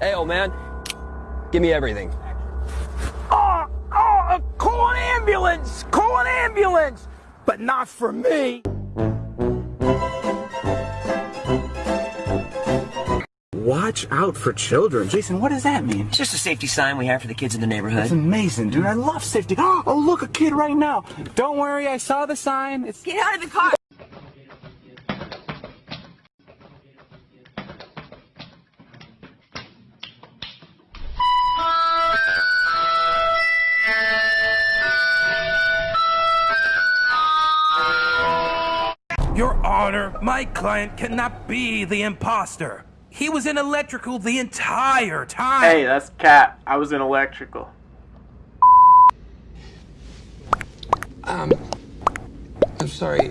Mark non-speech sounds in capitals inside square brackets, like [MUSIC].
Hey, old man, give me everything. Oh, oh, call an ambulance! Call an ambulance! But not for me! Watch out for children. Jason, what does that mean? It's just a safety sign we have for the kids in the neighborhood. It's amazing, dude. I love safety. [GASPS] Oh, look, a kid right now. Don't worry, I saw the sign. It's Get out of the car! Honor, my client cannot be the imposter. He was in electrical the entire time. Hey, that's Cat. I was in electrical. Um, I'm sorry.